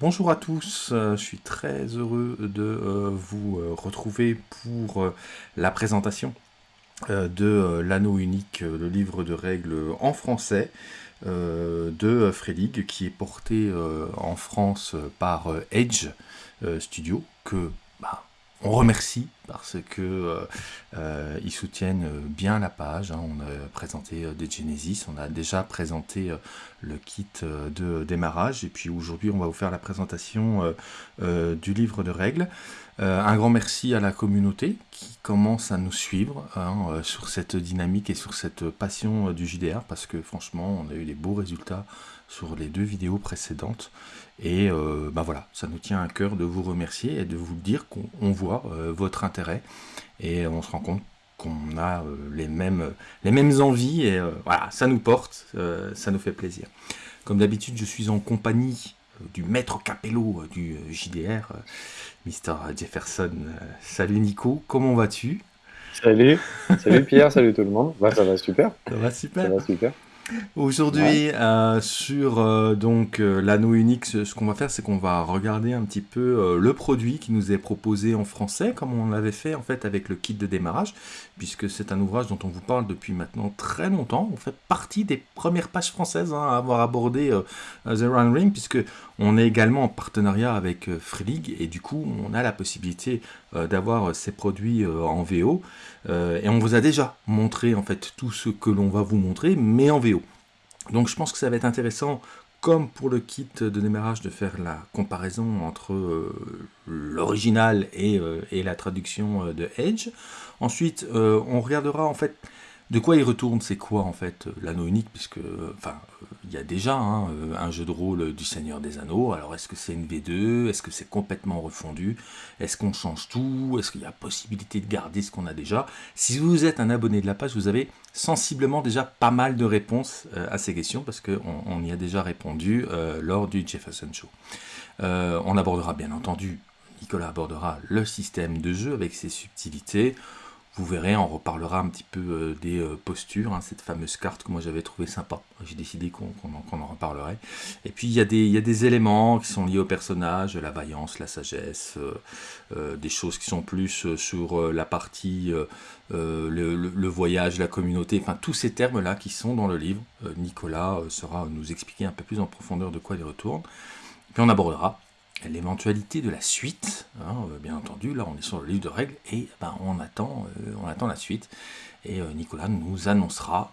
Bonjour à tous, euh, je suis très heureux de euh, vous euh, retrouver pour la présentation de l'anneau unique, le livre de règles en français de Fredig qui est porté en France par Edge Studio que on remercie parce que euh, euh, ils soutiennent bien la page. Hein. On a présenté euh, des Genesis, on a déjà présenté le kit de démarrage et puis aujourd'hui on va vous faire la présentation du livre de règles. un grand merci à la communauté qui commence à nous suivre hein, sur cette dynamique et sur cette passion du JDR parce que franchement on a eu des beaux résultats sur les deux vidéos précédentes. Et euh, bah voilà, ça nous tient à cœur de vous remercier et de vous dire qu'on voit euh, votre intérêt et on se rend compte qu'on a euh, les, mêmes, les mêmes envies et voilà, ça nous porte, ça nous fait plaisir. Comme d'habitude, je suis en compagnie du maître capello du JDR, Mr. Jefferson. salut Nico, comment vas-tu? Salut, salut Pierre, salut tout le monde. Bah, ça va super. Ça va super. Ça va super. Aujourd'hui, euh, sur euh, donc euh, l'anneau unique, ce, qu'on va faire, c'est qu'on va regarder un petit peu le produit qui nous est proposé en français, comme on l'avait fait en fait avec le kit de démarrage, puisque c'est un ouvrage dont on vous parle depuis maintenant très longtemps. On fait partie des premières pages françaises hein, à avoir abordé The Run Ring, puisque on est également en partenariat avec Free et du coup, on a la possibilité d'avoir ces produits en VO. et on vous a déjà montré en fait tout ce que l'on va vous montrer, mais en VO. Donc je pense que ça va être intéressant, comme pour le kit de démarrage, de faire la comparaison entre euh, l'original et, euh, la traduction euh, de Edge. Ensuite, on regardera en fait de quoi il retourne, c'est quoi en fait euh, l'anneau unique, puisque enfin il y a déjà hein, euh, un jeu de rôle du Seigneur des Anneaux, alors est-ce que c'est une V2, est-ce que c'est complètement refondu, est-ce qu'on change tout, est-ce qu'il y a possibilité de garder ce qu'on a déjà? Si vous êtes un abonné de la page, vous avez sensiblement déjà pas mal de réponses euh, à ces questions, parce qu'on on y a déjà répondu lors du Jefferson Show. on abordera bien entendu, Nicolas abordera le système de jeu avec ses subtilités, vous verrez, on reparlera un petit peu euh, des euh, postures, hein, cette fameuse carte que moi j'avais trouvé sympa. J'ai décidé qu'on en, reparlerait. Et puis il y, a des, des éléments qui sont liés au personnage, la vaillance, la sagesse, euh, des choses qui sont plus sur la partie, le, voyage, la communauté, enfin tous ces termes-là qui sont dans le livre. Nicolas sera nous expliquer un peu plus en profondeur de quoi il retourne. Puis on abordera l'éventualité de la suite. Hein, euh, bien entendu, là on est sur le livre de règles et ben, on, attend, euh, on attend la suite. Et euh, Nicolas nous annoncera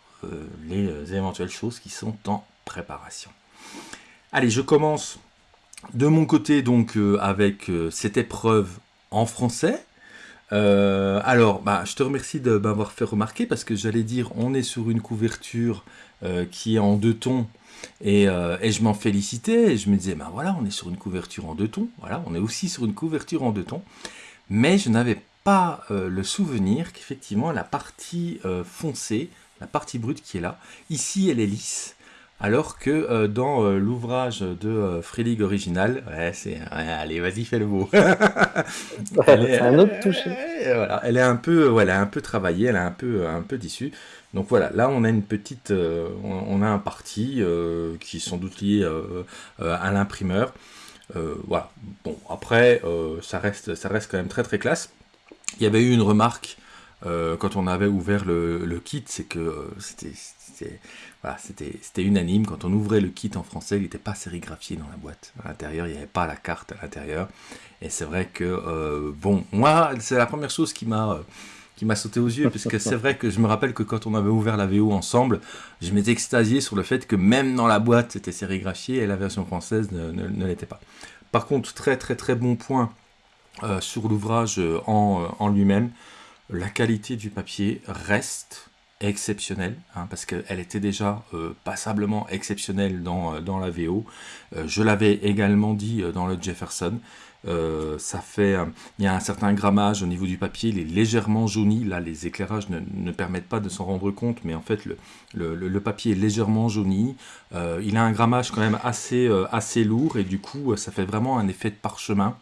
les éventuelles choses qui sont en préparation. Allez, je commence de mon côté donc avec cette épreuve en français. Alors, bah, je te remercie de m'avoir fait remarquer parce que j'allais dire on est sur une couverture qui est en deux tons. Euh, et, je m'en félicitais, et je me disais, ben voilà, on est sur une couverture en deux tons, voilà, on est aussi sur une couverture en deux tons, mais je n'avais pas euh, le souvenir qu'effectivement la partie euh, foncée, la partie brute qui est là, ici elle est lisse, alors que dans l'ouvrage de Free original, ouais, c'est, allez, vas-y, fais le mot. c'est un autre touché. voilà, elle est un peu, voilà, un peu travaillée, elle est un peu, un peu d'issue. Donc voilà, là on a une petite, euh, on, a un parti euh, qui est sans doute lié euh, à l'imprimeur. voilà, bon après ça, reste, ça reste quand même très très classe. Il y avait eu une remarque quand on avait ouvert le, kit, que c'était unanime. Quand on ouvrait le kit en français, il n'était pas sérigraphié dans la boîte. À l'intérieur, il n'y avait pas la carte à l'intérieur. Et c'est vrai que, bon, moi, c'est la première chose qui m'a sauté aux yeux, parce que c'est vrai que je me rappelle que quand on avait ouvert la VO ensemble, je m'étais extasié sur le fait que même dans la boîte, c'était sérigraphié et la version française ne, l'était pas. Par contre, très très très bon point euh, sur l'ouvrage euh, euh, en lui-même, la qualité du papier reste exceptionnelle, hein, parce qu'elle était déjà passablement exceptionnelle dans, dans la VO. je l'avais également dit dans le Jefferson, euh, ça fait, euh, il y a un certain grammage au niveau du papier, il est légèrement jauni. Là, les éclairages ne, permettent pas de s'en rendre compte, mais en fait, le, papier est légèrement jauni. Euh, il a un grammage quand même assez, assez lourd et du coup, ça fait vraiment un effet de parchemin.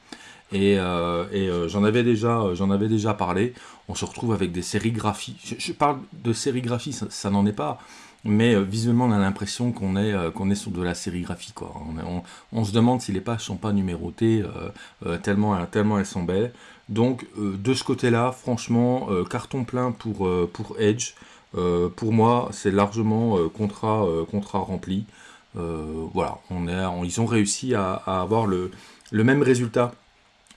Et, j'en avais, déjà, avais déjà parlé. On se retrouve avec des sérigraphies. Je, parle de sérigraphie, ça, n'en est pas. mais visuellement on a l'impression qu'on est, qu'on est sur de la sérigraphie. On, se demande si les pages sont pas numérotées, tellement, tellement elles sont belles. Donc de ce côté-là, franchement, carton plein pour, Edge. pour moi, c'est largement contrat, rempli. voilà, ils ont réussi à, avoir le même résultat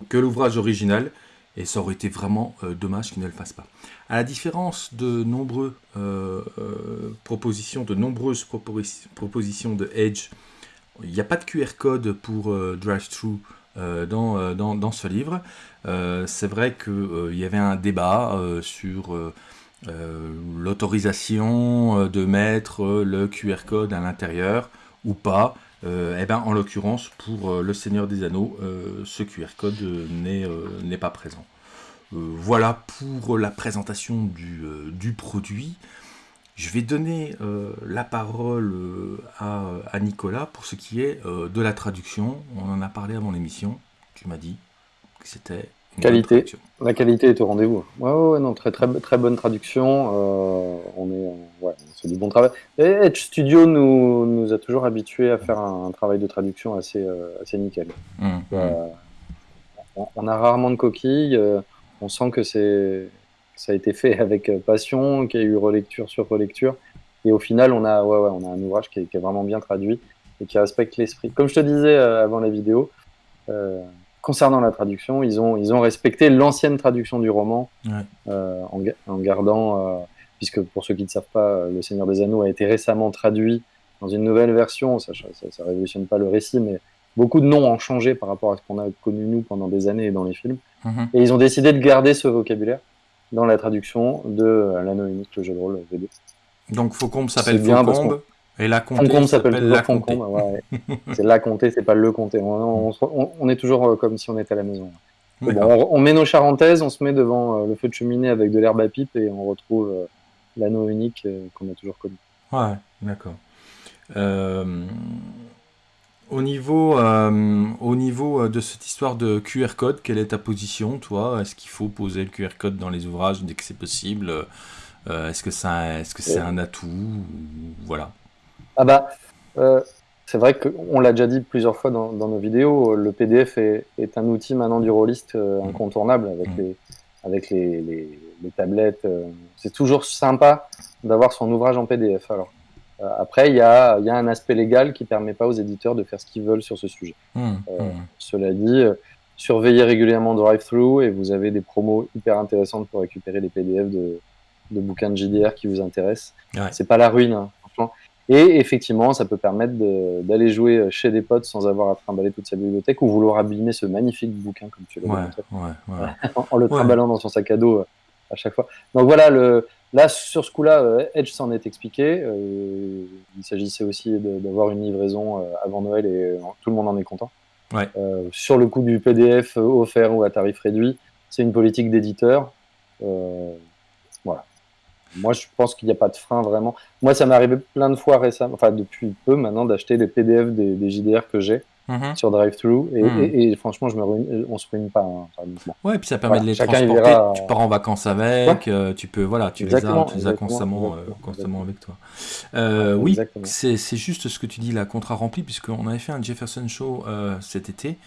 que l'ouvrage original, et ça aurait été vraiment euh, dommage qu'ils ne le fassent pas. À la différence de nombreuses euh, euh, propositions, de nombreuses propositions de Edge, il n'y a pas de QR code pour drive-thru dans, dans, ce livre. C'est vrai qu'il y avait un débat sur l'autorisation de mettre le QR code à l'intérieur ou pas. Euh, eh ben, en l'occurrence, pour euh, le Seigneur des Anneaux, euh, ce QR code n'est pas présent. voilà pour la présentation du, produit. Je vais donner la parole à, Nicolas pour ce qui est de la traduction. On en a parlé avant l'émission. Tu m'as dit que c'était Qualité. La qualité est au rendez-vous. Ouais, ouais, non, très, très, très bonne traduction. Euh, on est, ouais, c'est du bon travail. Et Edge Studio nous, nous a toujours habitués à faire un, travail de traduction assez, euh, assez nickel. Mmh, euh, mmh. on, a rarement de coquilles. on sent que c'est, ça a été fait avec passion, qu'il y a eu relecture sur relecture. Et au final, on a, ouais, ouais, on a un ouvrage qui est, qui est, vraiment bien traduit et qui respecte l'esprit. Comme je te disais avant la vidéo, concernant la traduction, ils ont, ils ont respecté l'ancienne traduction du roman euh, en, gardant, euh, puisque pour ceux qui ne savent pas, euh, Le Seigneur des Anneaux a été récemment traduit dans une nouvelle version. Ça ne révolutionne pas le récit, mais beaucoup de noms ont changé par rapport à ce qu'on a connu nous pendant des années dans les films. Mhm. Et ils ont décidé de garder ce vocabulaire dans la traduction de L'Anneau unique, le jeu de rôle V2. Donc Faucombe s'appelle Faucombe et la comté s'appelle la comté. Ouais. c'est la comté, c'est pas le comté. On, est toujours euh, comme si on était à la maison. on, met nos charentaises, on se met devant euh, le feu de cheminée avec de l'herbe à pipe et on retrouve euh, l'anneau unique qu'on a toujours connu. Ouais, d'accord. au niveau, au niveau de cette histoire de QR code, quelle est ta position, toi? Est-ce qu'il faut poser le QR code dans les ouvrages dès que c'est possible? Est-ce que c'est est -ce c'est un atout Voilà? Ah bah, euh, c'est vrai qu'on l'a déjà dit plusieurs fois dans, nos vidéos, le PDF est, un outil maintenant du rôliste euh, mmh. incontournable avec mmh. les, avec les, tablettes. Euh. c'est toujours sympa d'avoir son ouvrage en PDF. Alors, après, il y a, y a, un aspect légal qui permet pas aux éditeurs de faire ce qu'ils veulent sur ce sujet. Mmh. Cela dit, surveillez régulièrement DriveThru et vous avez des promos hyper intéressantes pour récupérer les PDF de, de bouquins de JDR qui vous intéressent. C'est pas la ruine, hein. Et effectivement, ça peut permettre d'aller jouer chez des potes sans avoir à trimballer toute sa bibliothèque ou vouloir abîmer ce magnifique bouquin, comme tu l'as ouais, en le trimballant dans son sac à dos euh, à chaque fois. Donc voilà, le, là, sur ce coup-là, euh, Edge s'en est expliqué. Euh, il s'agissait aussi d'avoir une livraison avant Noël et tout le monde en est content. sur le coup du PDF offert ou à tarif réduit, c'est une politique d'éditeur. Moi, je pense qu'il n'y a pas de frein vraiment. Moi, ça m'est arrivé plein de fois récemment, enfin depuis peu maintenant, d'acheter des PDF des, JDR que j'ai mhm. sur DriveThru. Mhm. Et, et, franchement, je me ruine, on se ruine pas. Hein, ouais, et puis ça permet de les transporter. Tu pars en vacances avec, euh, tu peux, voilà, tu les as, tu les as constamment, euh, constamment avec toi. Euh, oui, c'est juste ce que tu dis, la contrat rempli, puisqu'on avait fait un Jefferson Show cet été.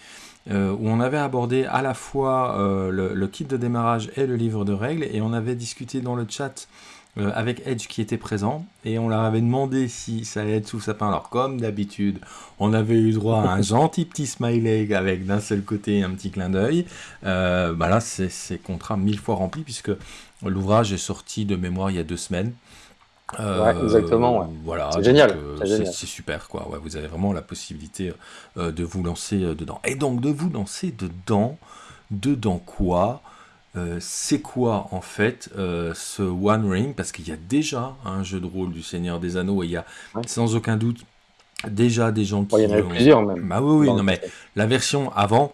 où on avait abordé à la fois le, le, kit de démarrage et le livre de règles, et on avait discuté dans le chat euh, avec Edge qui était présent et on leur avait demandé si ça allait être sous sapin. Alors comme d'habitude, on avait eu droit à un gentil petit smiley avec d'un seul côté un petit clin d'œil. Euh, bah là, c'est contrat mille fois rempli puisque l'ouvrage est sorti de mémoire il y a deux semaines. Euh, exactement. Voilà, c'est génial. c'est super, quoi. Ouais, vous avez vraiment la possibilité de vous lancer dedans. Et donc, de vous lancer dedans, dedans quoi? Euh, c'est quoi en fait euh, ce One Ring? Parce qu'il y a déjà un jeu de rôle du Seigneur des Anneaux et il y a sans aucun doute déjà des gens qui. il y en a plusieurs même. Bah oui, oui, non, mais la version avant.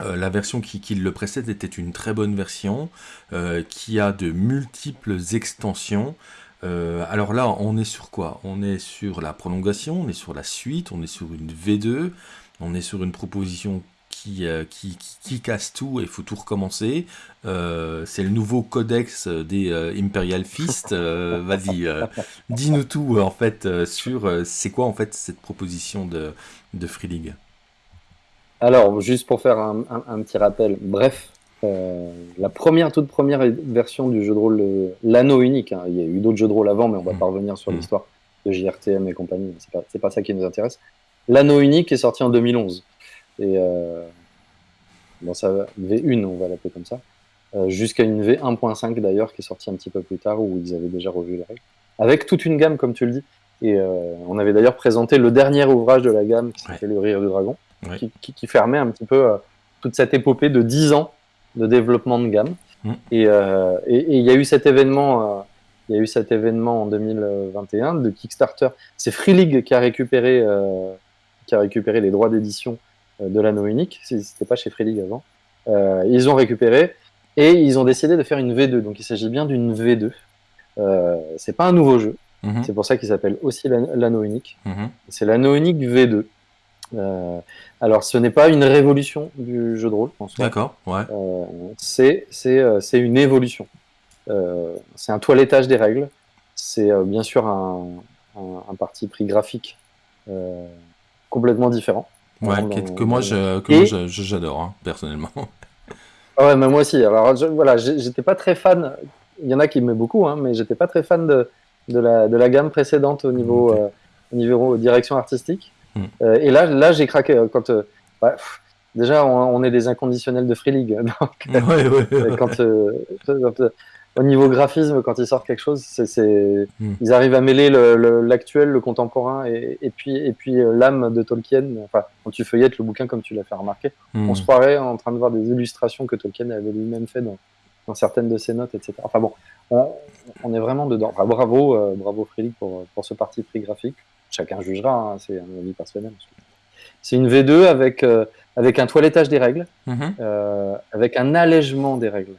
Euh, la version qui, qui, le précède était une très bonne version qui a de multiples extensions. alors là, on est sur quoi? On est sur la prolongation, on est sur la suite, on est sur une V2, on est sur une proposition qui, qui, qui, casse tout et il faut tout recommencer. c'est le nouveau codex des Imperial Fist. Vas-y, dis-nous tout en fait sur c'est quoi en fait cette proposition de, de Free League? Alors, juste pour faire un, petit rappel, bref, euh, la première, toute première version du jeu de rôle, euh, l'anneau unique, hein, il y a eu d'autres jeux de rôle avant, mais on va mm. pas revenir sur mm. l'histoire de JRTM et compagnie, c'est pas, pas ça qui nous intéresse. L'anneau unique est sorti en 2011. Et euh, bon, ça, V1, on va l'appeler comme ça. Euh, jusqu'à une V1.5 d'ailleurs, qui est sortie un petit peu plus tard, où ils avaient déjà revu les règles. Avec toute une gamme, comme tu le dis. Et on avait d'ailleurs présenté le dernier ouvrage de la gamme, qui s'appelait Le Rire du Dragon qui, fermait un petit peu euh, toute cette épopée de 10 ans de développement de gamme. Mm. Euh, et il y a eu cet événement, euh, il y a eu cet événement en 2021 de Kickstarter. C'est Free League qui a récupéré, qui a récupéré les droits d'édition de l'anneau unique. C'était pas chez Free League avant. ils ont récupéré et ils ont décidé de faire une V2. Donc il s'agit bien d'une V2. c'est pas un nouveau jeu. Mm-hmm. C'est pour ça qu'il s'appelle aussi l'anneau unique. Mm-hmm. C'est l'anneau unique V2. Euh, alors, ce n'est pas une révolution du jeu de rôle, D'accord, ouais. Euh, c'est euh, une évolution. c'est un toilettage des règles. C'est bien sûr un, un, parti pris graphique complètement différent. Ouais, que, moi j'adore, hein, personnellement. Ah ouais, mais moi aussi. Alors voilà, j'étais pas très fan. Il y en a qui m'aiment beaucoup, hein, mais j'étais pas très fan de, de, la, de la gamme précédente au niveau, au niveau direction artistique. Mm. Euh, et là, là j'ai craqué. Euh, quand, euh, bah, déjà, on, est des inconditionnels de Free League. quand, au niveau graphisme, quand ils sortent quelque chose, c'est, mm. ils arrivent à mêler l'actuel, le, contemporain, et, puis, et puis l'âme de Tolkien. Enfin, quand tu feuillettes le bouquin, comme tu l'as fait remarquer, mm. on se croirait en train de voir des illustrations que Tolkien avait lui-même fait dans, dans, certaines de ses notes, etc. Enfin bon, on, est vraiment dedans. bravo, bravo Free League pour, pour ce parti pris graphique chacun jugera, hein, c'est un avis personnel. C'est une V2 avec, euh, avec un toilettage des règles, mhm. euh, avec un allègement des règles.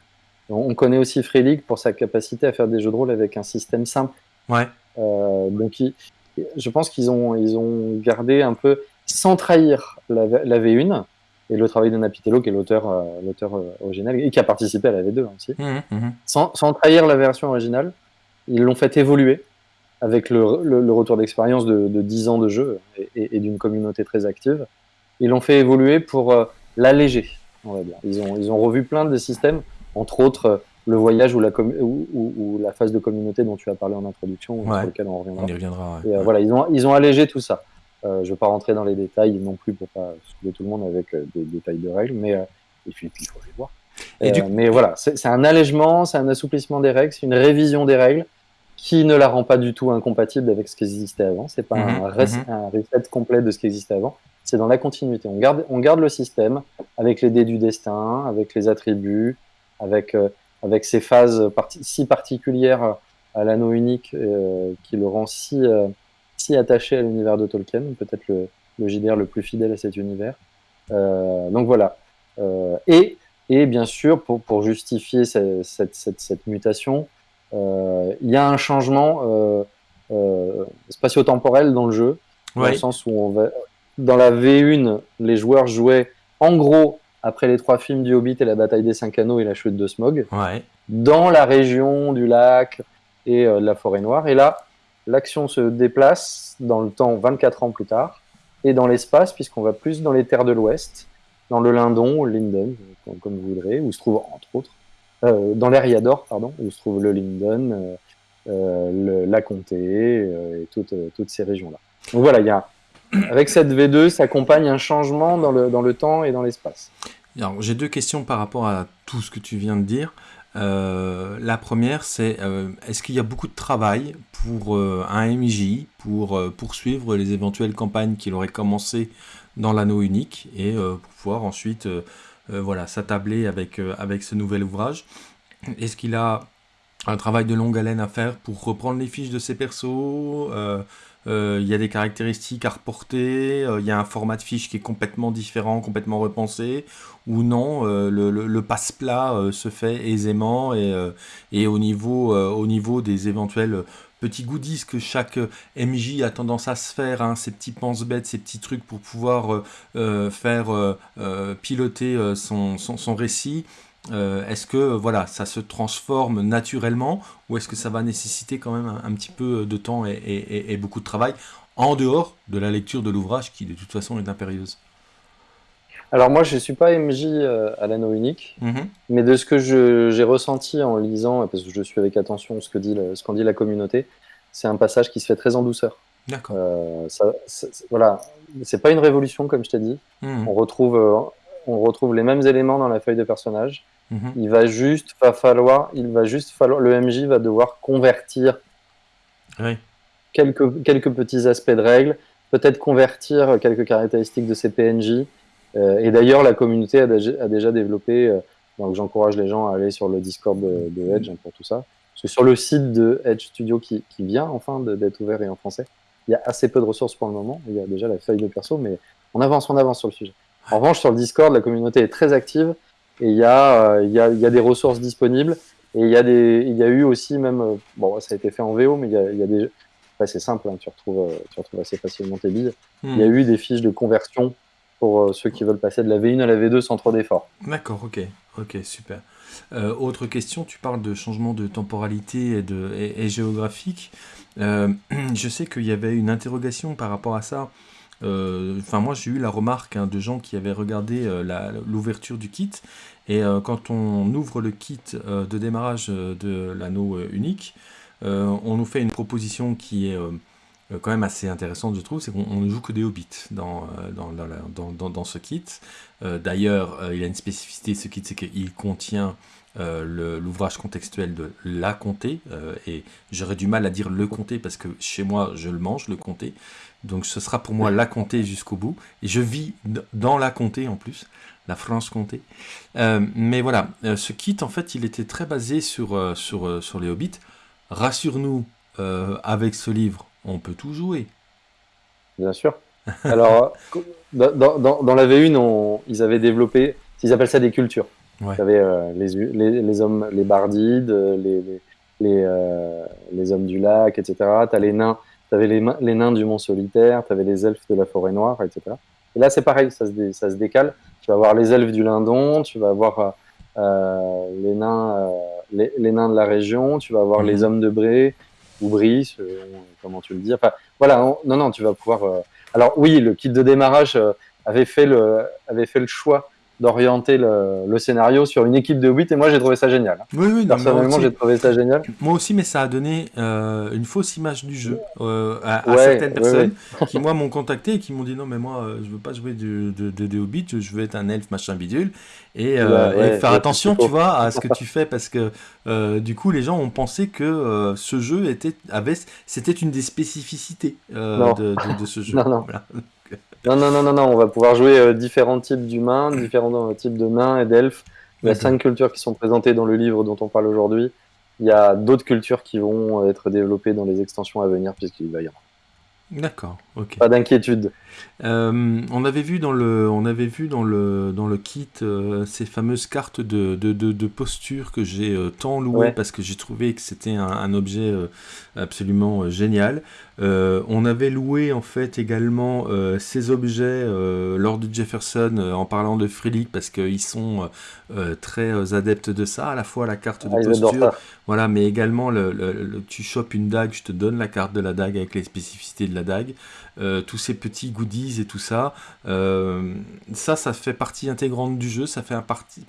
On connaît aussi Free League pour sa capacité à faire des jeux de rôle avec un système simple. Ouais. Euh, donc, je pense qu'ils ont, ils ont gardé un peu, sans trahir la, V1, et le travail de Napitello, qui est l'auteur l'auteur original, et qui a participé à la V2 aussi, mhm, mhm. sans, sans, trahir la version originale, ils l'ont fait évoluer avec le, retour d'expérience de, de, 10 ans de jeu et, d'une communauté très active. Ils l'ont fait évoluer pour euh, l'alléger, on va dire. Ils ont, ils ont revu plein de systèmes, entre autres euh, le voyage ou la, ou, la phase de communauté dont tu as parlé en introduction, sur lequel on reviendra. On y reviendra euh, Voilà, ils ont, ils ont allégé tout ça. je ne vais pas rentrer dans les détails non plus pour pas soulever tout le monde avec des détails de règles, mais et puis, il faut les voir. Et Mais voilà, c'est un allègement, c'est un assouplissement des règles, c'est une révision des règles qui ne la rend pas du tout incompatible avec ce qui existait avant. C'est pas un, mhm, mhm. un, reset complet de ce qui existait avant. C'est dans la continuité. On garde, on garde le système avec les dés du destin, avec les attributs, avec, euh, avec ces phases si particulières à l'anneau unique euh, qui le rend si, euh, si attaché à l'univers de Tolkien, peut-être le, le JDR le plus fidèle à cet univers. donc voilà. et, et bien sûr, pour, pour justifier cette, cette, cette, cette mutation, euh, il y a un changement euh, euh, spatio-temporel dans le jeu, dans le sens où on va, dans la V1, les joueurs jouaient en gros après les trois films du Hobbit et la bataille des cinq anneaux et la chute de Smog, dans la région du lac et de la forêt noire. Et là, l'action se déplace dans le temps 24 ans plus tard et dans l'espace, puisqu'on va plus dans les terres de l'Ouest, dans le Lindon, Linden, comme vous voudrez, où se trouve entre autres euh, dans l'Eriador, pardon, où se trouve le Linden, euh, euh, la Comté et toutes, toutes ces régions-là. Donc voilà, il y a, avec cette V2 s'accompagne un changement dans le, dans le temps et dans l'espace. J'ai deux questions par rapport à tout ce que tu viens de dire. Euh, la première, c'est euh, est-ce qu'il y a beaucoup de travail pour euh, un MJ pour poursuivre les éventuelles campagnes qu'il aurait commencé dans l'anneau unique et pour pouvoir ensuite voilà, s'attabler avec, avec ce nouvel ouvrage? Est-ce qu'il a un travail de longue haleine à faire pour reprendre les fiches de ses persos il y a des caractéristiques à reporter, il y a un format de fiche qui est complètement différent, complètement repensé, ou non, le, le, passe-plat se fait aisément et, au, niveau, au niveau des éventuelles petits goodies que chaque MJ a tendance à se faire, hein, ces petits pense-bêtes, ces petits trucs pour pouvoir faire piloter son, récit. Est-ce que voilà, ça se transforme naturellement ou est-ce que ça va nécessiter quand même un, petit peu de temps et, beaucoup de travail en dehors de la lecture de l'ouvrage qui de toute façon est impérieuse? Alors moi, je ne suis pas MJ euh, à l'anneau unique, mhm. mais de ce que j'ai ressenti en lisant, parce que je suis avec attention ce qu'en dit, ce dit la communauté, c'est un passage qui se fait très en douceur. D'accord. Euh, voilà, c'est pas une révolution comme je t'ai dit. Mhm. On retrouve, euh, on retrouve les mêmes éléments dans la feuille de personnage. Mhm. Il va juste va falloir, il va juste falloir, le MJ va devoir convertir quelques quelques petits aspects de règles, peut-être convertir quelques caractéristiques de ses PNJ. Euh, et d'ailleurs, la communauté a, déjà développé, euh, donc j'encourage les gens à aller sur le Discord de, Edge hein, pour tout ça. Parce que sur le site de Edge Studio qui, vient enfin d'être ouvert et en français, il y a assez peu de ressources pour le moment. Il y a déjà la feuille de perso, mais on avance, on avance sur le sujet. En revanche, sur le Discord, la communauté est très active et il y a, euh, il y a, il y a des ressources disponibles. Et il y, a des, il y a eu aussi même, bon, ça a été fait en VO, mais il y a, il y a des, c'est simple, hein, tu, retrouves, tu retrouves assez facilement tes billes. Il y a hmm. eu des fiches de conversion pour euh, ceux qui veulent passer de la V1 à la V2 sans trop d'efforts. D'accord, ok, ok, super. Euh, autre question, tu parles de changement de temporalité et, de, et, géographique. Euh, je sais qu'il y avait une interrogation par rapport à ça. Enfin, moi, j'ai eu la remarque hein, de gens qui avaient regardé l'ouverture du kit. Et quand on ouvre le kit de démarrage de l'anneau unique, on nous fait une proposition qui est euh, quand même assez intéressante, je trouve, c'est qu'on ne joue que des hobbits dans, euh, dans, dans, dans, ce kit. Euh, d'ailleurs, il a une spécificité, ce kit, c'est qu'il contient l'ouvrage contextuel de La Comté, et j'aurais du mal à dire Le Comté, parce que chez moi, je le mange, Le Comté. Donc ce sera pour moi La Comté jusqu'au bout. Et je vis dans La Comté en plus, la France-Comté. mais voilà, ce kit, en fait, il était très basé sur, sur, sur les hobbits. Rassure-nous, avec ce livre, on peut tout jouer. Bien sûr. Alors, dans, dans, la V1, ils avaient développé, ils appellent ça des cultures. Ouais. Tu avais euh, les, les, hommes, les bardides, les, les, euh, les, hommes du lac, etc. Tu as les nains, tu avais les, les, nains du mont solitaire, tu avais les elfes de la forêt noire, etc. Et là, c'est pareil, ça se, ça se décale. Tu vas avoir les elfes du Lindon, tu vas avoir euh, les, nains, les, nains de la région, tu vas avoir les mhm. hommes de Bré, ou Brice, comment tu le dis. Enfin, voilà, non, non, tu vas pouvoir. Euh, alors oui, le kit de démarrage euh, avait fait le, avait fait le choix d'orienter le, scénario sur une équipe de 8 et moi j'ai trouvé ça génial. Oui, oui, Personnellement j'ai trouvé ça génial. Moi aussi, mais ça a donné euh, une fausse image du jeu euh, à, certaines personnes qui moi m'ont contacté et qui m'ont dit non mais moi euh, je veux pas jouer de, de, de, Hobbit, je veux être un elfe machin bidule et, faire attention tu vois à ce que tu fais parce que du coup les gens ont pensé que ce jeu était avait c'était une des spécificités de, ce jeu. non, non. Non, non, non, non, non, on va pouvoir jouer euh, différents types d'humains, différents euh, types de nains et d'elfes. Il y a cinq cultures qui sont présentées dans le livre dont on parle aujourd'hui. Il y a d'autres cultures qui vont être développées dans les extensions à venir, puisqu'il va y avoir. D'accord, ok. Pas d'inquiétude. Euh, on avait vu dans le, on avait vu dans le, dans le kit ces fameuses cartes de, de, de, posture que j'ai tant loué parce que j'ai trouvé que c'était un, un, objet absolument génial. Euh, on avait loué en fait également euh, ces objets euh, lors de Jefferson en parlant de Freelick parce qu'ils sont très adeptes de ça, à la fois la carte de ah, posture, voilà, mais également le, tu chopes une dague, je te donne la carte de la dague avec les spécificités de la dague, tous ces petits goodies et tout ça, ça, ça fait partie intégrante du jeu, ça fait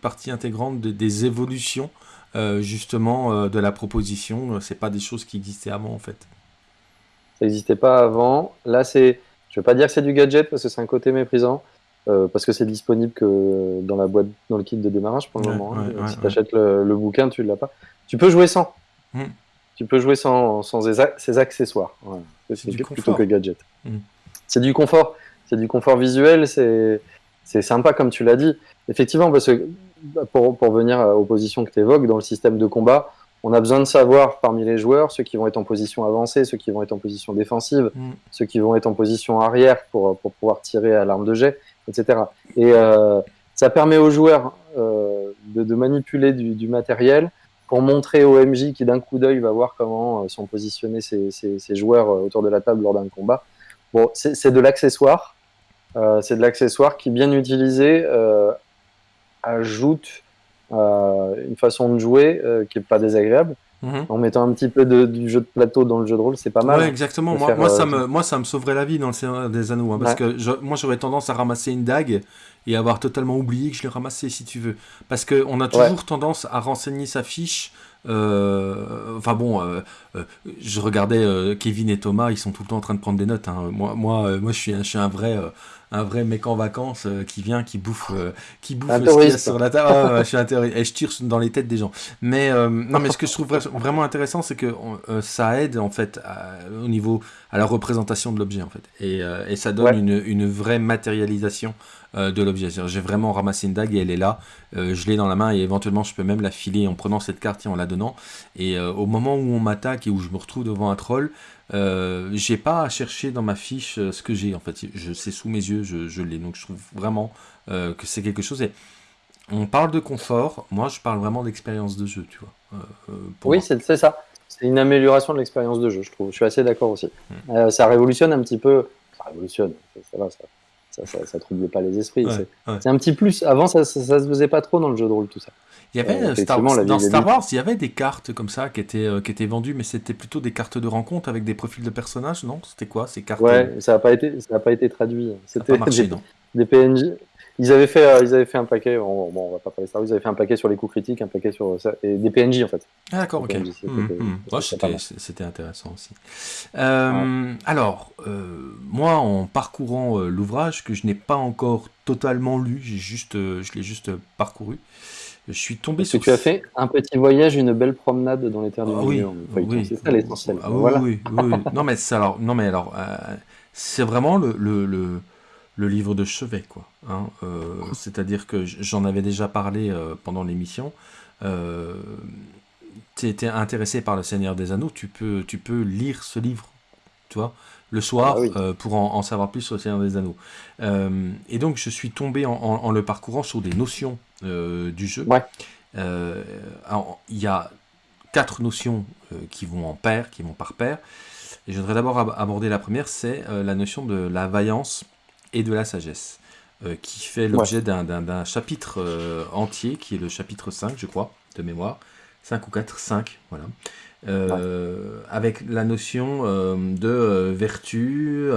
partie intégrante des évolutions justement de la proposition, c'est pas des choses qui existaient avant en fait. Ça n'existait pas avant. Là, c'est, je ne veux pas dire que c'est du gadget parce que c'est un côté méprisant, euh, parce que c'est disponible que dans la boîte, dans le kit de démarrage pour le moment. Hein. si tu achètes le, bouquin, tu ne l'as pas. Tu peux jouer sans. Hmm. Tu peux jouer sans, sans ces accessoires. C'est plutôt que gadget. Hmm. C'est du confort. C'est du confort visuel. C'est sympa comme tu l'as dit. Effectivement, parce que pour, pour venir aux positions que tu évoques dans le système de combat, on a besoin de savoir parmi les joueurs ceux qui vont être en position avancée, ceux qui vont être en position défensive, mm. ceux qui vont être en position arrière pour, pour pouvoir tirer à l'arme de jet, etc. Et euh, ça permet aux joueurs euh, de, manipuler du, matériel pour montrer au MJ qui d'un coup d'œil va voir comment sont positionnés ces, ces, joueurs autour de la table lors d'un combat. Bon, c'est de l'accessoire. c'est de l'accessoire qui, bien utilisé, ajoute une façon de jouer qui est pas désagréable. Mhm. En mettant un petit peu de, du jeu de plateau dans le jeu de rôle, c'est pas mal. Ouais, exactement. Moi, moi, ça me, moi, ça me sauverait la vie dans le Seigneur des Anneaux. Hein, parce que moi, j'aurais tendance à ramasser une dague et avoir totalement oublié que je l'ai ramassé, si tu veux. Parce qu'on a toujours tendance à renseigner sa fiche. Euh, enfin bon, euh, euh, je regardais Kevin et Thomas, ils sont tout le temps en train de prendre des notes. Hein. Moi, moi, moi, je suis, je suis un vrai un vrai mec en vacances euh, qui vient, qui bouffe, euh, qui bouffe ce qu'il y a sur la table. Ah, je suis intéressé. Et je tire dans les têtes des gens. Mais euh, non, mais ce que je trouve vraiment intéressant, c'est que ça aide en fait au niveau à la représentation de l'objet en fait, et, et ça donne une, une, vraie matérialisation de l'objet. J'ai vraiment ramassé une dague et elle est là. je l'ai dans la main et éventuellement je peux même la filer en prenant cette carte et en la donnant. Et au moment où on m'attaque et où je me retrouve devant un troll, euh, j'ai pas à chercher dans ma fiche euh, ce que j'ai en fait. Je c'est sous mes yeux, je, l'ai. Donc je trouve vraiment euh, que c'est quelque chose. Et on parle de confort. Moi, je parle vraiment d'expérience de jeu, tu vois. oui, c'est ça. C'est une amélioration de l'expérience de jeu, je trouve. Je suis assez d'accord aussi. Hmm. ça révolutionne un petit peu. Ça révolutionne. Ça, va, ça, ça, ça, trouble pas les esprits. c'est un petit plus. Avant, ça, ça, se faisait pas trop dans le jeu de rôle, tout ça. Il y avait euh, Star, dans Star Wars, il y avait des cartes comme ça qui étaient, euh, qui étaient vendues, mais c'était plutôt des cartes de rencontre avec des profils de personnages, non? C'était quoi ces cartes? Ouais, ça n'a pas été, ça a pas été traduit. C'était des PNJ. Ils avaient fait, euh, ils avaient fait un paquet. Bon, on va pas parler Wars. Ils avaient fait un paquet sur les coups critiques, un paquet sur ça, et des PNJ en fait. Ah d'accord, ok. Hum, hum. c'était intéressant aussi. Euh, alors, moi, en parcourant l'ouvrage que je n'ai pas encore totalement lu, j'ai juste, je l'ai juste parcouru. Je suis tombé sur. Que tu as fait un petit voyage, une belle promenade dans les terres du ah milieu. Oui, c'est ça l'essentiel. Ah oui, oui, non mais alors, non mais alors, euh, c'est vraiment le, le, le, livre de chevet, quoi. Hein, euh, c'est-à-dire que j'en avais déjà parlé euh, pendant l'émission. tu étais intéressé par le Seigneur des Anneaux, tu peux, tu peux lire ce livre, tu vois le soir ah pour en, savoir plus sur le Seigneur des Anneaux. et donc je suis tombé en, le parcourant sur des notions euh, du jeu. Euh, il y a quatre notions euh, qui vont en paire, qui vont par paire. Et je voudrais d'abord aborder la première, c'est la notion de la vaillance et de la sagesse, qui fait l'objet d'un chapitre entier, qui est le chapitre 5, je crois, de mémoire. 5 ou 4, 5, voilà. Avec la notion de vertu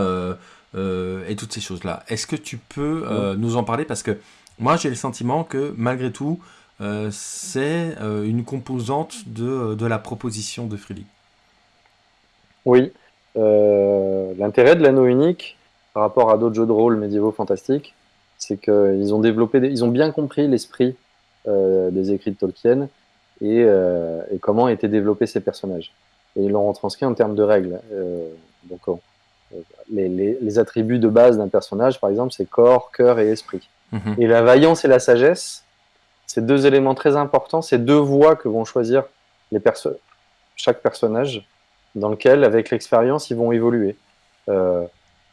et toutes ces choses-là. Est-ce que tu peux nous en parler? Parce que moi, j'ai le sentiment que, malgré tout, euh, c'est euh, une composante de, de, la proposition de Freely. Oui. Euh, l'intérêt de l'anneau unique, par rapport à d'autres jeux de rôle médiévaux fantastiques, c'est qu'ils ont développé, ils ont bien compris l'esprit des écrits de Tolkien et, et, comment étaient développés ces personnages. Et ils l'ont retranscrit en termes de règles. donc, les, les, les, attributs de base d'un personnage, par exemple, c'est corps, cœur et esprit. Mhm. Et la vaillance et la sagesse, c'est deux éléments très importants, c'est deux voies que vont choisir les chaque personnage, dans lequel, avec l'expérience, ils vont évoluer. Euh,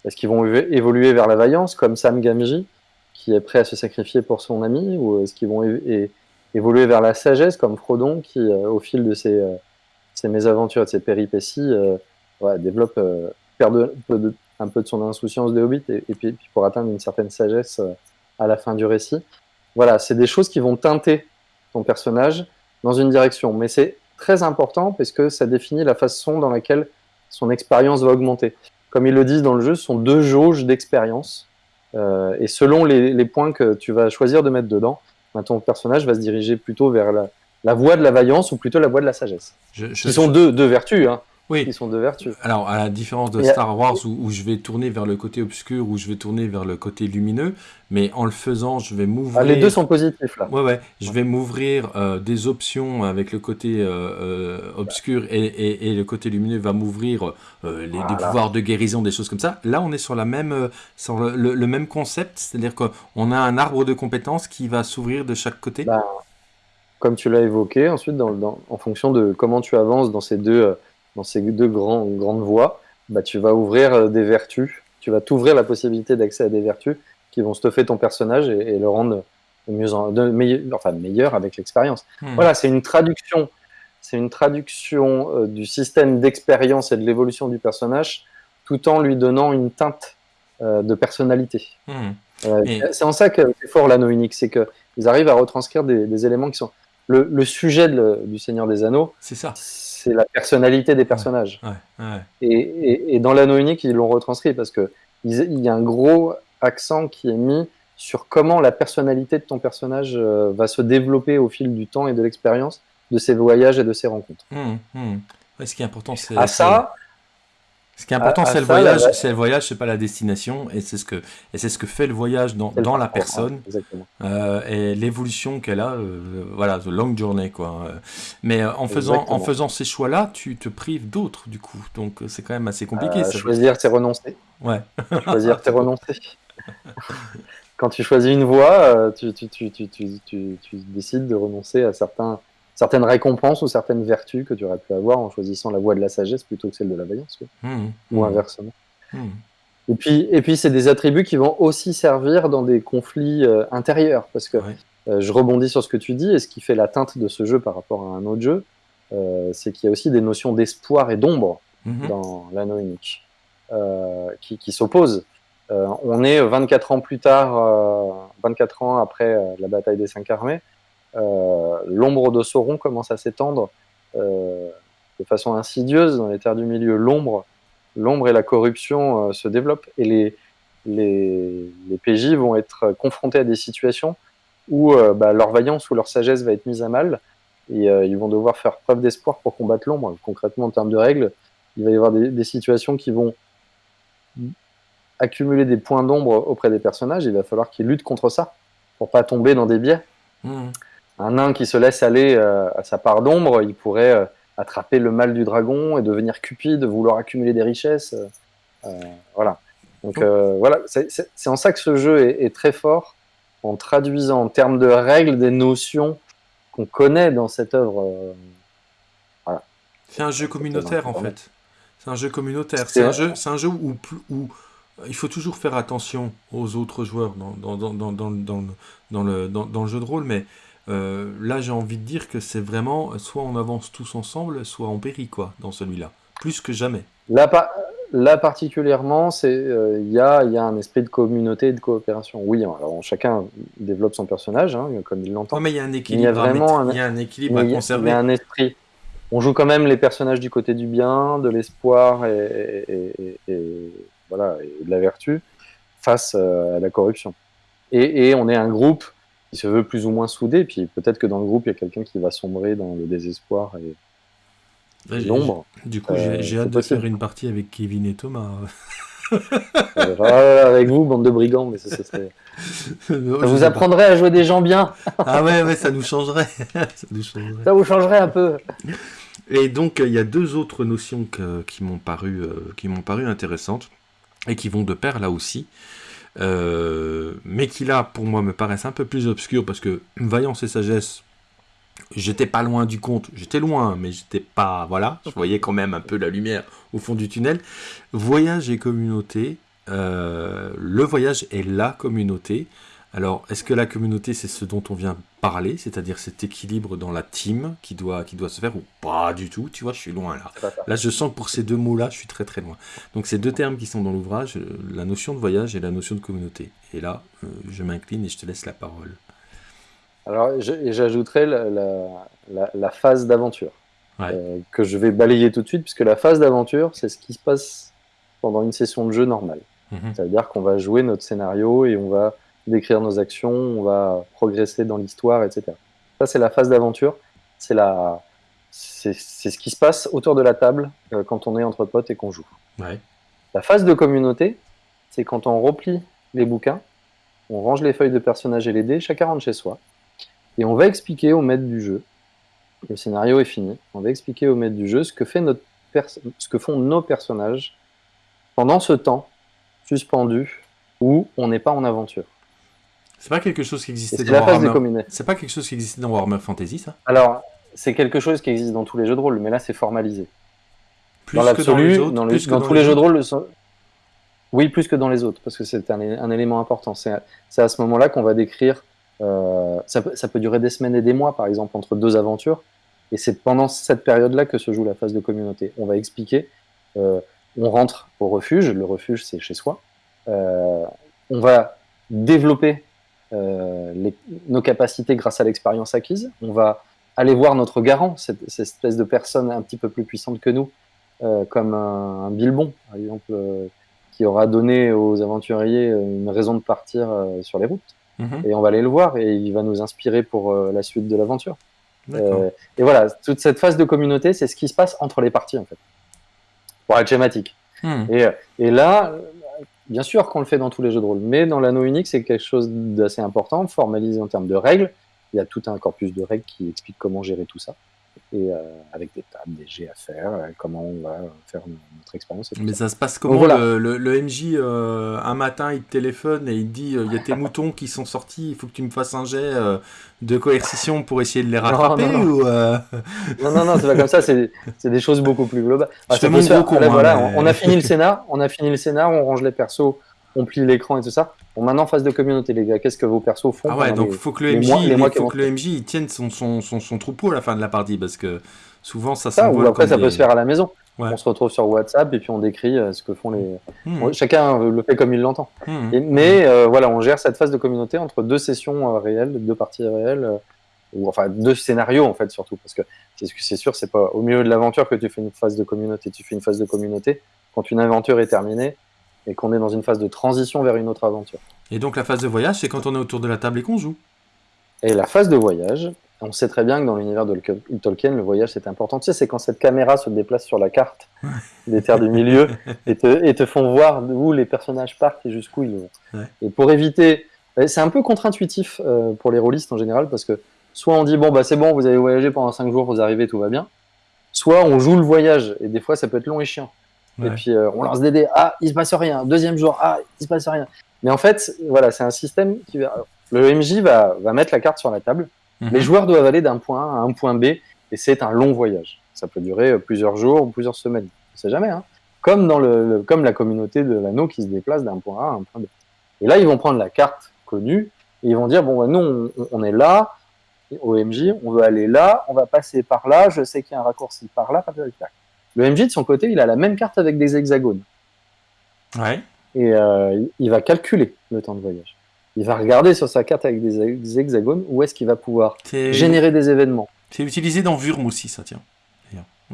est-ce qu'ils vont évoluer vers la vaillance, comme Sam Gamji, qui est prêt à se sacrifier pour son ami, ou est-ce qu'ils vont évoluer vers la sagesse, comme Frodon, qui, euh, au fil de ses, euh, ses, mésaventures, de ses péripéties, développe, perd un peu de son insouciance de hobbit, et, puis, puis, pour atteindre une certaine sagesse à la fin du récit. Voilà, c'est des choses qui vont teinter ton personnage dans une direction. Mais c'est très important parce que ça définit la façon dans laquelle son expérience va augmenter. Comme ils le disent dans le jeu, sont deux jauges d'expérience. Euh, et selon les, points que tu vas choisir de mettre dedans, ben, ton personnage va se diriger plutôt vers la, voie de la vaillance ou plutôt la voie de la sagesse. Ce sont deux, deux vertus. Hein oui. qui sont de vertu. Alors, à la différence de Star Wars, où, je vais tourner vers le côté obscur, où je vais tourner vers le côté lumineux, mais en le faisant, je vais m'ouvrir... Ah, les deux sont positifs, là. Ouais, ouais. Je vais m'ouvrir euh, des options avec le côté euh, euh, obscur et, et, le côté lumineux va m'ouvrir les, des pouvoirs de guérison, des choses comme ça. Là, on est sur, la même, sur le, même concept, c'est-à-dire qu'on a un arbre de compétences qui va s'ouvrir de chaque côté. Bah, comme tu l'as évoqué, ensuite, dans, en fonction de comment tu avances dans ces deux dans ces deux grands, grandes voies, bah, tu vas ouvrir euh, des vertus, tu vas t'ouvrir la possibilité d'accès à des vertus qui vont stuffer ton personnage et, le rendre mieux, de, meilleur, enfin, meilleur avec l'expérience. Hmm. Voilà, c'est une traduction c'est une traduction euh, du système d'expérience et de l'évolution du personnage, tout en lui donnant une teinte euh, de personnalité. Euh, Et- C'est en ça que c'est fort l'anneau unique, c'est qu'ils arrivent à retranscrire des, des éléments qui sont... Le, le sujet de du Seigneur des Anneaux, C'est ça. C'est la personnalité des personnages. Ouais, ouais. Et, et- et dans l'anneau unique, ils l'ont retranscrit parce que il y a un gros accent qui est mis sur comment la personnalité de ton personnage euh, va se développer au fil du temps et de l'expérience de ses voyages et de ses rencontres. Mhm. Ouais, ce qui est important, c'est. À ça, Ce qui est important, c'est le ça, voyage. C'est le voyage, c'est pas la destination, et c'est ce que et c'est ce que fait le voyage dans, dans la personne. Euh, et l'évolution qu'elle a, euh, voilà, the long journey, quoi. Mais euh, en faisant, en faisant ces choix-là, tu te prives d'autres, du coup. Donc c'est quand même assez compliqué. Ça. choisir, c'est renoncer. Ouais. Choisir, c'est renoncer. Quand tu choisis une voie, tu, tu, tu, tu, tu, tu- tu décides de renoncer à certains, certaines récompenses ou certaines vertus que tu aurais pu avoir en choisissant la voie de la sagesse plutôt que celle de la vaillance, quoi. Mhm, ou inversement. mhm. Et puis, et puis c'est des attributs qui vont aussi servir dans des conflits euh, intérieurs, parce que euh, je rebondis sur ce que tu dis, et ce qui fait la teinte de ce jeu par rapport à un autre jeu, euh, c'est qu'il y a aussi des notions d'espoir et d'ombre Mhm. dans l'anneau unique, qui, qui s'opposent. On est 24 ans plus tard, euh, 24 ans après la bataille des cinq armées, l'ombre de Sauron commence à s'étendre euh, de façon insidieuse dans les terres du milieu. L'ombre, l'ombre et la corruption euh, se développent et les, les, PJ vont être confrontés à des situations où euh, bah, leur vaillance ou leur sagesse va être mise à mal et euh, ils vont devoir faire preuve d'espoir pour combattre l'ombre. Concrètement, en termes de règles, il va y avoir des, situations qui vont accumuler des points d'ombre auprès des personnages. Il va falloir qu'ils luttent contre ça pour pas tomber dans des biais. Mhm. Un nain qui se laisse aller euh, à sa part d'ombre, il pourrait euh, attraper le mal du dragon et devenir cupide, vouloir accumuler des richesses. euh, voilà. Donc euh, voilà, c'est en ça que ce jeu est, est très fort, en traduisant en termes de règles des notions qu'on connaît dans cette œuvre. euh, C'est un jeu communautaire en fait. C'est un jeu communautaire. C'est- un jeu, c'est un jeu où, il faut toujours faire attention aux autres joueurs dans, dans, dans, dans, dans, dans, le- dans le jeu de rôle, mais euh, là j'ai envie de dire que c'est vraiment soit on avance tous ensemble, soit on périt quoi dans celui-là. Plus que jamais. Là, pa- là particulièrement, c'est euh, il y, a, il y a un esprit de communauté et de coopération. Oui, alors chacun développe son personnage, hein, comme il l'entend. Ouais, mais il y a un Il y a équilibre, à, vraiment un- il y a un équilibre à a- il y conserver. a un esprit. On joue quand même les personnages du côté du bien, de l'espoir et, et- et- et- voilà, de la vertu face euh, à la corruption. Et on est un groupe qui se veut plus ou moins soudé, puis peut-être que dans le groupe, il y a quelqu'un qui va sombrer dans le désespoir et Ouais, l'ombre. Du coup, Euh, j'ai j'ai hâte de possible. faire une partie avec Kevin et Thomas. Euh, ah, avec vous, bande de brigands, mais ça, ça serait- Ça ça vous apprendrait à jouer des gens bien, Ah ouais, ouais, ça nous changerait. ça nous changerait. ça vous changerait un peu. Et donc, euh, il y a deux autres notions que- qui m'ont paru, euh, qui m'ont paru intéressantes et qui vont de pair là aussi, Euh, mais qui là, pour moi, me paraissent un peu plus obscures parce que vaillance et sagesse, j'étais pas loin du compte, j'étais loin, mais j'étais pas, voilà, je voyais quand même un peu la lumière au fond du tunnel. Voyage et communauté, euh, le voyage est la communauté. Alors, est-ce que la communauté, c'est ce dont on vient parler, c'est-à-dire cet équilibre dans la team qui doit, qui doit se faire, ou pas du tout Tu vois, je suis loin là. Là, je sens que pour ces deux mots-là, je suis très très loin. Donc, ces deux termes qui sont dans l'ouvrage, euh, la notion de voyage et la notion de communauté. Et là, euh, je m'incline et je te laisse la parole. Alors, j'ajouterais la, la- la- la phase d'aventure, Ouais. euh, que je vais balayer tout de suite, puisque la phase d'aventure, c'est ce qui se passe pendant une session de jeu normale. Mhm. Ça veut dire qu'on va jouer notre scénario et on va décrire nos actions, on va progresser dans l'histoire, etc. Ça, c'est la phase d'aventure. C'est la... c'est ce qui se passe autour de la table euh, quand on est entre potes et qu'on joue. Ouais. La phase de communauté, c'est quand on replie les bouquins, on range les feuilles de personnages et les dés, chacun rentre chez soi, et on va expliquer au maître du jeu, le scénario est fini, on va expliquer au maître du jeu ce que, fait notre pers- ce que font nos personnages pendant ce temps suspendu où on n'est pas en aventure. C'est pas quelque chose qui existait dans la phase Warhammer. C'est pas quelque chose qui existait dans Warhammer Fantasy, ça? Alors, c'est quelque chose qui existe dans tous les jeux de rôle, mais là c'est formalisé. Plus dans dans l'absolu, dans, que dans dans tous les les jeux de rôle, oui, plus que dans les autres, parce que c'est un, élément important. C'est à, ce moment-là qu'on va décrire. euh, ça, peut, ça peut durer des semaines et des mois, par exemple, entre deux aventures. Et c'est pendant cette période-là que se joue la phase de communauté. On va expliquer, euh, on rentre au refuge, le refuge c'est chez soi, euh, on va développer les, nos capacités grâce à l'expérience acquise, on va aller voir notre garant, cette, cette, espèce de personne un petit peu plus puissante que nous, euh, comme un, un, Bilbon, par exemple, euh, qui aura donné aux aventuriers une raison de partir sur les routes. Mm -hmm. Et on va aller le voir et il va nous inspirer pour la suite de l'aventure. Euh, et voilà, toute cette phase de communauté, c'est ce qui se passe entre les parties, en fait, pour être schématique. Hmm. Et, et, là, bien sûr qu'on le fait dans tous les jeux de rôle, mais dans l'anneau unique, c'est quelque chose d'assez important, formalisé en termes de règles. Il y a tout un corpus de règles qui explique comment gérer tout ça et euh, avec des tables, des jets à faire, euh, comment on va faire notre expérience. Mais ça. ça. se passe comment voilà. le, le, le, MJ, euh, un matin, il te téléphone et il te dit il y a tes moutons qui sont sortis, il faut que tu me fasses un jet euh, de coercition pour essayer de les rattraper non, non, non. ou euh... non, non, non, c'est pas comme ça, c'est des choses beaucoup plus globales. Ah, Je te montre beaucoup. Voilà, mais... on a fini le scénar, on a fini le scénar, on range les persos, on plie l'écran et tout ça. Bon, maintenant, phase de communauté, les gars, qu'est-ce que vos persos font Ah ouais, donc il faut que le MJ, mois, faut que le MJ il tienne son, son, son, son, troupeau à la fin de la partie, parce que souvent ça ça, ou après ça des... peut se faire à la maison. Ouais. On se retrouve sur WhatsApp et puis on décrit euh, ce que font les. Mmh. Chacun le fait comme il l'entend. Mmh. Mais euh, voilà, on gère cette phase de communauté entre deux sessions euh, réelles, deux parties réelles, euh, ou enfin deux scénarios en fait surtout, parce que c'est sûr, c'est pas au milieu de l'aventure que tu fais une phase de communauté. Tu fais une phase de communauté quand une aventure est terminée et qu'on est dans une phase de transition vers une autre aventure. Et donc la phase de voyage, c'est quand on est autour de la table et qu'on joue. Et la phase de voyage, on sait très bien que dans l'univers de Tolkien, le voyage c'est important. Tu sais, c'est quand cette caméra se déplace sur la carte des terres du milieu et te, et te font voir où les personnages partent et jusqu'où ils vont. Ouais. Et pour éviter, c'est un peu contre-intuitif euh, pour les rôlistes en général parce que soit on dit bon bah c'est bon, vous avez voyagé pendant 5 jours, vous arrivez, tout va bien. Soit on joue le voyage et des fois ça peut être long et chiant. Ouais. Et puis euh, on lance des dés, ah il se passe rien. Deuxième jour, ah il se passe rien. Mais en fait, voilà, c'est un système qui va. Le MJ va, va mettre la carte sur la table. Mmh. Les joueurs doivent aller d'un point A à un point B et c'est un long voyage. Ça peut durer plusieurs jours ou plusieurs semaines. On sait jamais. Hein. Comme, dans le, le, comme la communauté de l'anneau qui se déplace d'un point A à un point B. Et là, ils vont prendre la carte connue et ils vont dire bon, bah, nous, on, on, est là, au MJ, on veut aller là, on va passer par là, je sais qu'il y a un raccourci par là, par là. Le MJ, de son côté, il a la même carte avec des hexagones. Ouais. Et euh, il va calculer le temps de voyage il va regarder sur sa carte avec des hexagones où est-ce qu'il va pouvoir générer des événements. C'est utilisé dans Vurm aussi, ça, tiens.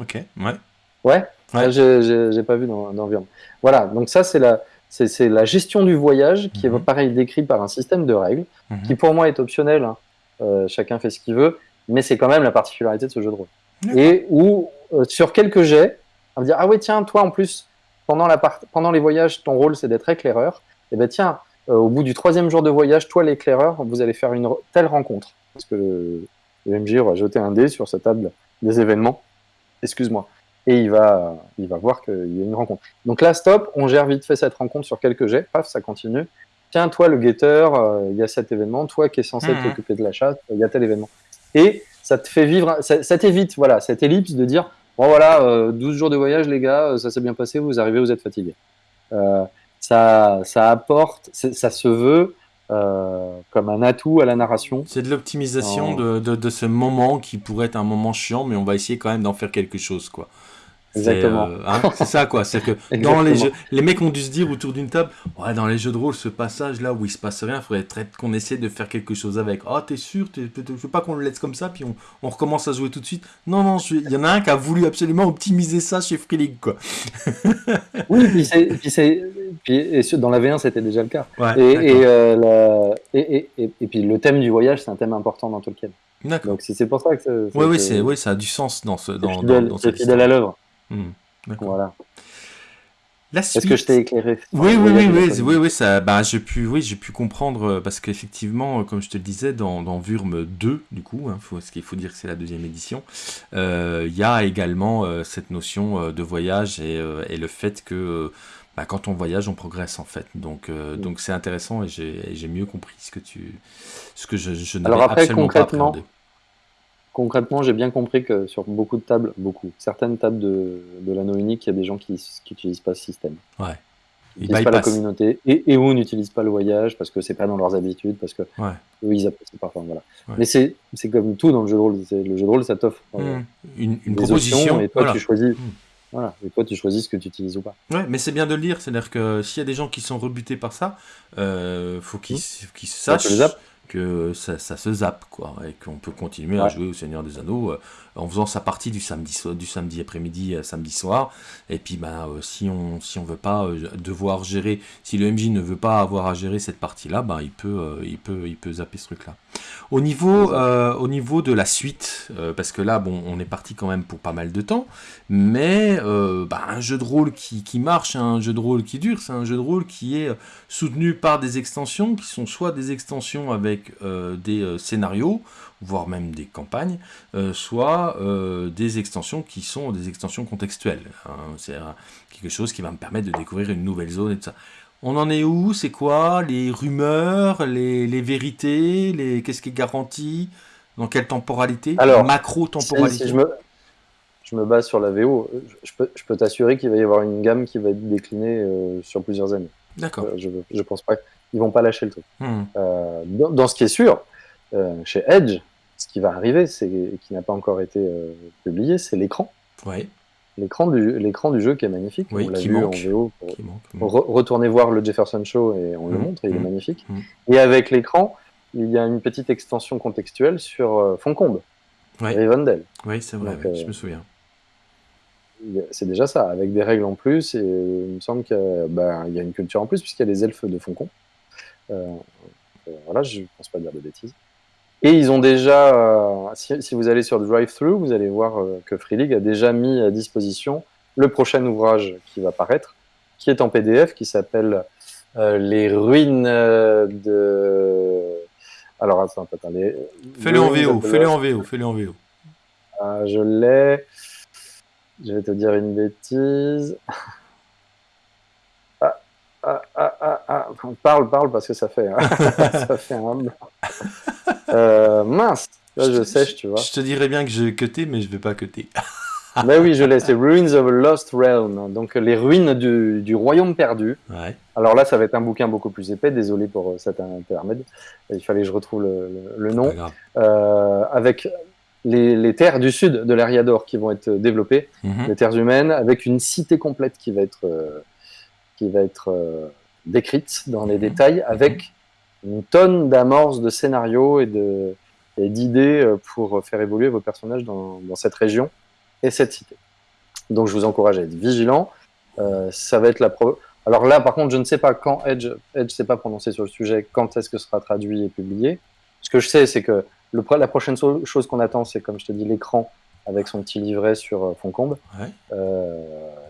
Ok, ouais. Ouais, ouais. j'ai pas vu dans, dans Vurm. Voilà, donc ça, c'est la, c'est la gestion du voyage qui est pareil décrit par un système de règles -hmm. qui pour moi est optionnel. Hein. Euh, chacun fait ce qu'il veut, mais c'est quand même la particularité de ce jeu de rôle. Et où, euh, sur quelques jets, on va dire Ah ouais, tiens, toi en plus, pendant, la part... pendant les voyages, ton rôle c'est d'être éclaireur. Et ben tiens, euh, au bout du troisième jour de voyage, toi l'éclaireur, vous allez faire une telle rencontre. Parce que le, le MJ va jeter un dé sur sa table des événements. Excuse-moi. Et il va, il va voir qu'il y a une rencontre. Donc là, stop, on gère vite fait cette rencontre sur quelques jets. Paf, ça continue. Tiens, toi le guetteur, euh, il y a cet événement. Toi qui es censé mmh. t'occuper de la chasse, il y a tel événement. Et ça te fait vivre, ça, ça t'évite voilà, cette ellipse de dire bon voilà, euh, 12 jours de voyage, les gars, ça s'est bien passé, vous arrivez, vous êtes fatigués. Euh, ça, ça apporte, ça se veut euh, comme un atout à la narration. C'est de l'optimisation en... de, de, de, ce moment qui pourrait être un moment chiant, mais on va essayer quand même d'en faire quelque chose, quoi. Exactement. Euh, hein, c'est ça, quoi. C'est que dans les jeux, les mecs ont dû se dire autour d'une table, ouais, dans les jeux de rôle, ce passage là où il se passe rien, il faudrait qu'on essaie de faire quelque chose avec. Ah, oh, t'es sûr Je veux pas qu'on le laisse comme ça, puis on, on, recommence à jouer tout de suite. Non, non, il y en a un qui a voulu absolument optimiser ça chez Free League, quoi. oui, puis c'est. Puis, et dans la V1, c'était déjà le cas. Ouais, et, et, euh, la, et, et, puis le thème du voyage, c'est un thème important dans Tolkien. D'accord. Donc c'est pour ça que. Oui, oui, c'est, oui, ça a du sens dans ce. Dans, fidèle, dans, dans cette fidèle à l'œuvre. Mmh, voilà. Est-ce que je t'ai éclairé Oui, oui, oui, oui, oui, oui, ça, bah, j'ai pu, oui, j'ai pu comprendre euh, parce qu'effectivement, comme je te le disais, dans, dans Vurm 2, du coup, hein, faut, ce qu'il faut dire que c'est la deuxième édition, il euh, y a également euh, cette notion euh, de voyage et, euh, et, le fait que bah, quand on voyage, on progresse en fait. Donc, mmh. donc c'est intéressant et j'ai mieux compris ce que tu, ce que je, je n'avais absolument pas appréhendé concrètement, j'ai bien compris que sur beaucoup de tables, beaucoup, certaines tables de, de l'anneau unique, il y a des gens qui n'utilisent pas ce système. Ouais. n'utilisent pas la communauté et, et ou n'utilisent pas le voyage parce que c'est pas dans leurs habitudes, parce que eux, ils apprécient pas. voilà. Mais c'est comme tout dans le jeu de rôle. Le jeu de rôle, ça t'offre euh, mmh. une, une proposition. et toi, tu choisis. Mmh. Voilà, et toi tu choisis ce que tu utilises ou pas. Ouais, mais c'est bien de le dire, c'est-à-dire que s'il y a des gens qui sont rebutés par ça, euh, faut qu'ils mmh. sachent que ça, se zappe, quoi, et qu'on peut continuer à jouer au Seigneur des Anneaux euh, en faisant sa partie du samedi, du samedi après-midi à samedi soir. Et puis, ben, euh, si on si on veut pas euh, devoir gérer, si le MJ ne veut pas avoir à gérer cette partie-là, ben, il peut il peut il peut zapper ce truc-là. Au niveau au niveau de la suite, parce que là, bon, on est parti quand même pour pas mal de temps, mais ben, un jeu de rôle qui, qui marche, un jeu de rôle qui dure, c'est un jeu de rôle qui est soutenu par des extensions qui sont soit des extensions avec euh, des euh, scénarios, voire même des campagnes, euh, soit des extensions qui sont des extensions contextuelles. Hein. C'est quelque chose qui va me permettre de découvrir une nouvelle zone et tout ça. On en est où? C'est quoi? Les rumeurs, les, vérités, les qu'est-ce qui est garanti? Dans quelle temporalité? Alors, macro-temporalité je, me, je me base sur la VO. Je peux, je peux t'assurer qu'il va y avoir une gamme qui va être déclinée sur plusieurs années. D'accord. je, je pense pas ils vont pas lâcher le truc. Hmm. Euh, dans, ce qui est sûr, euh, chez Edge, ce qui va arriver, c'est qui n'a pas encore été euh, publié, c'est l'écran. Ouais. L'écran du, l'écran du jeu qui est magnifique. Oui, on l'a vu en VO. retourner voir le Jefferson Show et on le hmm. montre, il est hmm. magnifique. Et avec l'écran, il y a une petite extension contextuelle sur Foncombe, ouais. Rivendell. Oui, c'est vrai, je me souviens c'est déjà ça, avec des règles en plus, et il me semble qu'il ben, y a une culture en plus, puisqu'il y a les elfes de Foncombe. Euh, euh, voilà, je ne pense pas dire de bêtises. Et ils ont déjà, euh, si, vous allez sur Drive-Thru, vous allez voir que Free League a déjà mis à disposition le prochain ouvrage qui va paraître, qui est en PDF, qui s'appelle Les ruines de. Alors attends, attends, les. Fais-le en VO, fais-le en VO, fais-le en VO. je l'ai. Je vais te dire une bêtise. Ah, ah, ah, ah, parle, parle, parce que ça fait, hein. ça fait un euh, mince, là je, sèche, tu vois. Je te dirais bien que je cuté, mais je vais pas cuter. mais oui, je laisse. C'est Ruins of a Lost Realm, donc les ruines du, du royaume perdu. Ouais. Alors là, ça va être un bouquin beaucoup plus épais. Désolé pour euh, cet intermède. Il fallait que je retrouve le, le, nom. Euh, avec les, les, terres du sud de l'Ariador qui vont être développées, mhm. les terres humaines, avec une cité complète qui va être euh, qui va être euh, décrite dans les mhm. détails avec une tonne d'amorces de scénarios et de d'idées euh, pour faire évoluer vos personnages dans, dans, cette région et cette cité. Donc je vous encourage à être vigilant. Euh, ça va être la pro... Alors là, par contre, je ne sais pas quand Edge, Edge ne s'est pas prononcé sur le sujet, quand est-ce que ce sera traduit et publié. Ce que je sais, c'est que le, la prochaine chose qu'on attend, c'est, comme je te dis, l'écran avec son petit livret sur Foncombe. Ouais. Euh,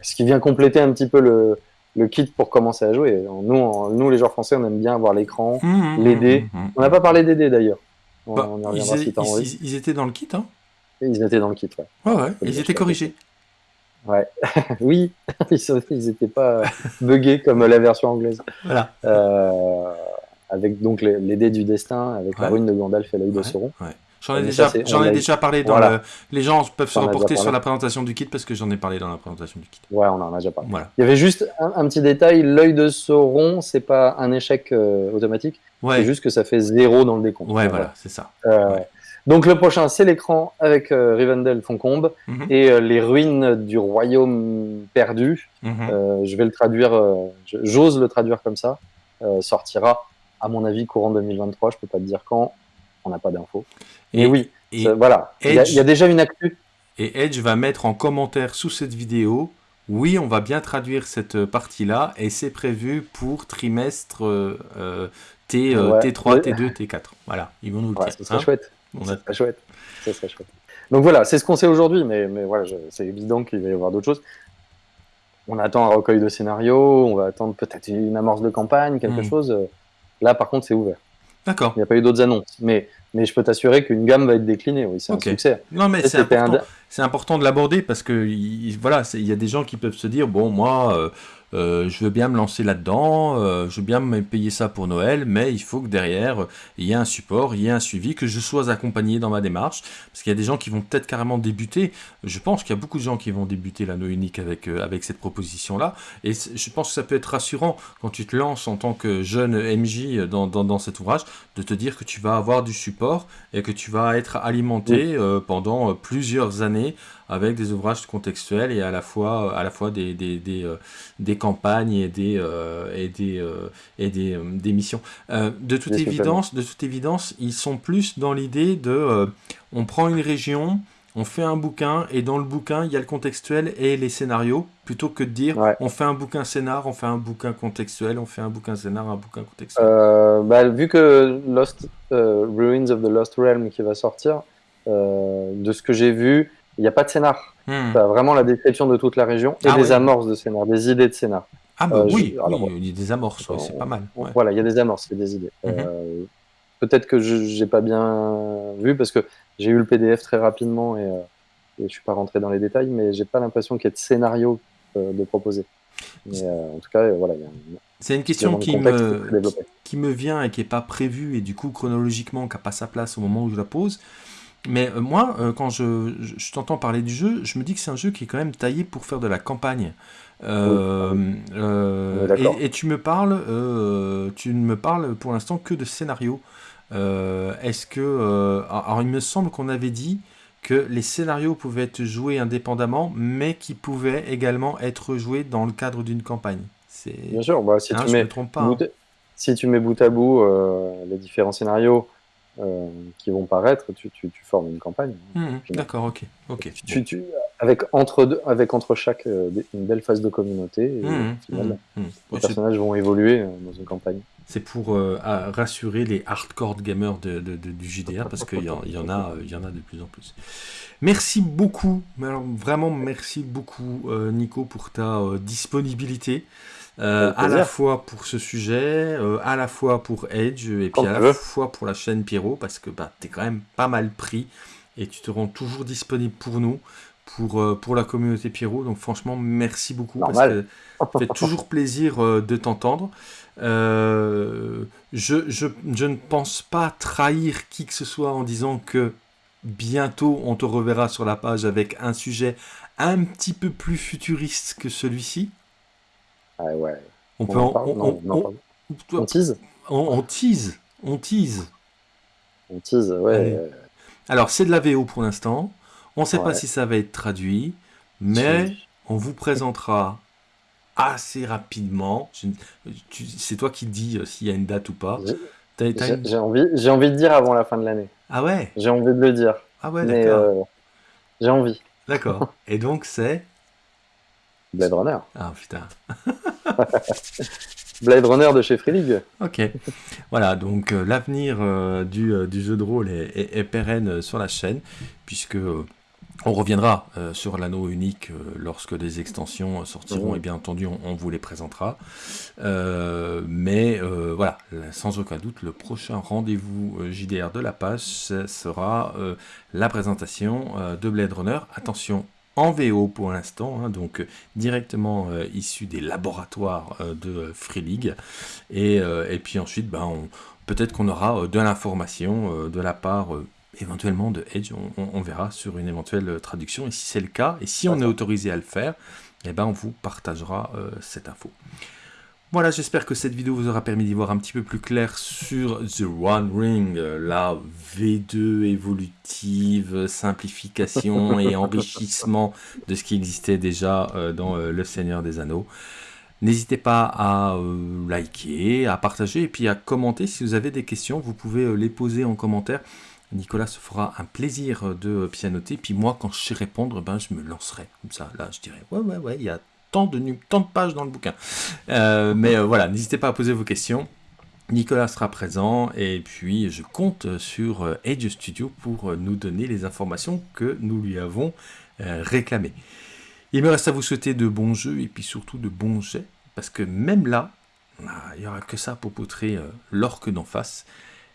ce qui vient compléter un petit peu le, le kit pour commencer à jouer. Nous, nous, les joueurs français, on aime bien avoir l'écran, mmh, mmh, les dés. Mmh, on n'a pas parlé des dés d'ailleurs. Bah, ils, étaient dans le kit, hein Ils étaient dans le kit, ouais. Ouais, ouais. Ils étaient corrigés. Ouais, oui, ils n'étaient pas buggés comme la version anglaise. Voilà. Euh, avec donc les, dés du destin, avec la rune de Gandalf et l'œil de Sauron. Ouais. J'en ai, déjà, j'en ai déjà parlé dans le... Les gens peuvent se reporter sur la présentation du kit parce que j'en ai parlé dans la présentation du kit. Ouais, on en a déjà parlé. Voilà. Il y avait juste un, petit détail, l'œil de Sauron, c'est pas un échec euh, automatique, ouais. c'est juste que ça fait zéro dans le décompte. Ouais, voilà, c'est ça. Euh, donc le prochain, c'est l'écran avec euh, Rivendell Foncombe mhm. et les ruines du royaume perdu. Mhm. je vais le traduire, j'ose le traduire comme ça. sortira, à mon avis, courant 2023, je peux pas te dire quand, on n'a pas d'infos. Et, oui, voilà, il y, a déjà une actu. Et Edge va mettre en commentaire sous cette vidéo, oui, on va bien traduire cette partie-là, et c'est prévu pour trimestre euh, T, T3, T2, T4. Voilà, ils vont nous le dire. Ce serait chouette. On chouette. Ça serait chouette. Donc voilà, c'est ce qu'on sait aujourd'hui, mais, mais voilà, c'est évident qu'il va y avoir d'autres choses. On attend un recueil de scénarios, on va attendre peut-être une amorce de campagne, quelque hmm. chose. Là, par contre, c'est ouvert. D'accord. Il n'y a pas eu d'autres annonces. Mais mais je peux t'assurer qu'une gamme va être déclinée. Oui, c'est un succès. Non, mais c'est important, important, de l'aborder parce que voilà, il y a des gens qui peuvent se dire bon, moi, euh, je veux bien me lancer là-dedans, euh, je veux bien me payer ça pour Noël, mais il faut que derrière, il y ait un support, il y ait un suivi, que je sois accompagné dans ma démarche, parce qu'il y a des gens qui vont peut-être carrément débuter, je pense qu'il y a beaucoup de gens qui vont débuter l'anneau unique avec, euh, avec cette proposition-là, et je pense que ça peut être rassurant quand tu te lances en tant que jeune MJ dans, dans, cet ouvrage, de te dire que tu vas avoir du support et que tu vas être alimenté pendant plusieurs années avec des ouvrages contextuels et à la fois, à la fois des, des, des, euh, des campagnes et des, euh, et des, euh, et des, des missions. de, toute évidence, de toute évidence, ils sont plus dans l'idée de on prend une région, on fait un bouquin et dans le bouquin il y a le contextuel et les scénarios plutôt que de dire on fait un bouquin scénar, on fait un bouquin contextuel, on fait un bouquin scénar, un bouquin contextuel. bah, vu que Lost Ruins of the Lost Realm qui va sortir, de ce que j'ai vu, il n'y a pas de scénar. Hmm. Vraiment la description de toute la région et ah des amorces de scénar, des idées de scénar. Ah bah euh, oui, il y a des amorces, c'est pas mal. Voilà, il y a des amorces, il y a des idées. Mhm. Euh, peut-être que je n'ai pas bien vu parce que j'ai eu le PDF très rapidement et, euh, et je suis pas rentré dans les détails, mais j'ai pas l'impression qu'il y ait de scénario de proposer. Mais en tout cas, voilà. C'est une question qui me, qui, me vient et qui n'est pas prévue et du coup chronologiquement qui n'a pas sa place au moment où je la pose. Mais euh, moi, euh, quand je, t'entends parler du jeu, je me dis que c'est un jeu qui est quand même taillé pour faire de la campagne. Euh, et, tu me parles, tu ne me parles pour l'instant que de scénario. Est-ce que, alors il me semble qu'on avait dit que les scénarios pouvaient être joués indépendamment, mais qui pouvaient également être joués dans le cadre d'une campagne. Bien sûr, bah, si, hein, tu mets, pas, hein. si tu mets bout à bout les différents scénarios euh, qui vont paraître, tu, tu, tu, formes une campagne. Mmh, d'accord, ok. ok. Tu, tu, avec, entre deux, avec entre chaque euh, une belle phase de communauté, et, mmh, mmh, les personnages vont évoluer euh, dans une campagne. C'est pour rassurer les hardcore gamers de, de, du JDR parce qu'il y, en, y, en a, il y en a de plus en plus. Merci beaucoup, vraiment merci beaucoup Nico pour ta disponibilité. Euh, à la fois pour ce sujet, euh, à la fois pour Edge, et puis à la fois pour la chaîne Pierrot, parce que bah, tu es quand même pas mal pris, et tu te rends toujours disponible pour nous, pour, euh, pour la communauté Pierrot. Donc franchement, merci beaucoup, parce que ça fait toujours plaisir de t'entendre. Je, je, je ne pense pas trahir qui que ce soit en disant que bientôt on te reverra sur la page avec un sujet un petit peu plus futuriste que celui-ci. Ah ouais. On, peut on, on, tease on, tease. On tease. On tease, ouais. Alors, c'est de la VO pour l'instant. On ne sait pas si ça va être traduit, mais on vous présentera assez rapidement. C'est toi qui dis euh, s'il y a une date ou pas. J'ai envie, envie de dire avant la fin de l'année. Ah ouais? J'ai envie de le dire. Ah ouais, d'accord. Euh, j'ai envie. D'accord. Et donc, c'est Blade Runner. Ah putain. Blade Runner de chez Free League. Ok. Voilà, donc euh, l'avenir euh, du, euh, du, jeu de rôle est, pérenne sur la chaîne, puisque on reviendra sur l'anneau unique lorsque des extensions sortiront, et bien entendu on, vous les présentera. mais voilà, sans aucun doute, le prochain rendez-vous JDR de la page sera la présentation de Blade Runner. Attention, en VO pour l'instant, hein, donc directement euh, issu des laboratoires euh, de Free League. Et, euh, et puis ensuite, ben, peut-être qu'on aura de l'information de la part éventuellement de Edge, on, verra sur une éventuelle traduction. Et si c'est le cas, et si on est autorisé à le faire, eh ben, on vous partagera cette info. Voilà, j'espère que cette vidéo vous aura permis d'y voir un petit peu plus clair sur The One Ring, euh, la V2 évolutive, simplification et enrichissement de ce qui existait déjà euh, dans euh, Le Seigneur des Anneaux. N'hésitez pas à liker, à partager et puis à commenter si vous avez des questions, vous pouvez les poser en commentaire. Nicolas se fera un plaisir de pianoter, puis moi quand je sais répondre, ben, je me lancerai comme ça. Là, je dirais, ouais, ouais, ouais, il y a tant de, tant de pages dans le bouquin. Euh, mais euh, voilà, n'hésitez pas à poser vos questions. Nicolas sera présent et puis je compte sur euh, Edge Studio pour nous donner les informations que nous lui avons réclamées. Il me reste à vous souhaiter de bons jeux et puis surtout de bons jets parce que même là, ah, il n'y aura que ça pour poutrer l'orque d'en face.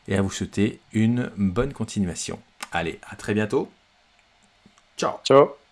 et à vous souhaiter une bonne continuation. Allez, à très bientôt. Ciao. Ciao.